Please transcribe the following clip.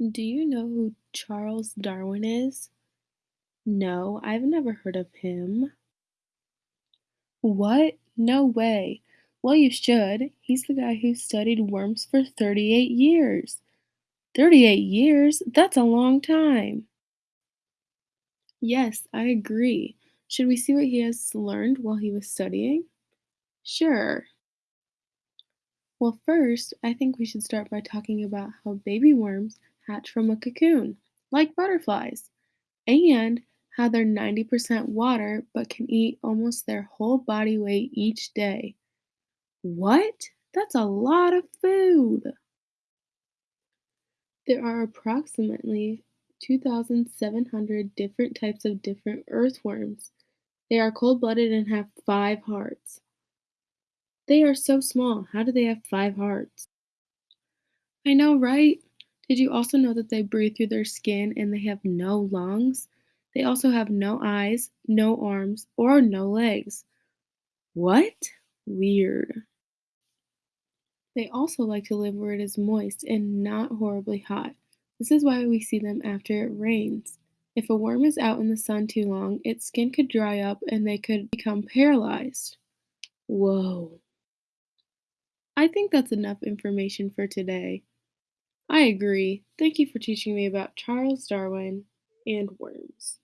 Do you know who Charles Darwin is? No, I've never heard of him. What? No way. Well, you should. He's the guy who studied worms for 38 years. 38 years? That's a long time. Yes, I agree. Should we see what he has learned while he was studying? Sure. Well, first, I think we should start by talking about how baby worms hatch from a cocoon, like butterflies, and how they're 90% water but can eat almost their whole body weight each day. What? That's a lot of food! There are approximately 2,700 different types of different earthworms. They are cold-blooded and have five hearts. They are so small, how do they have five hearts? I know, right? Did you also know that they breathe through their skin and they have no lungs? They also have no eyes, no arms, or no legs. What? Weird. They also like to live where it is moist and not horribly hot. This is why we see them after it rains. If a worm is out in the sun too long, its skin could dry up and they could become paralyzed. Whoa. I think that's enough information for today. I agree. Thank you for teaching me about Charles Darwin and worms.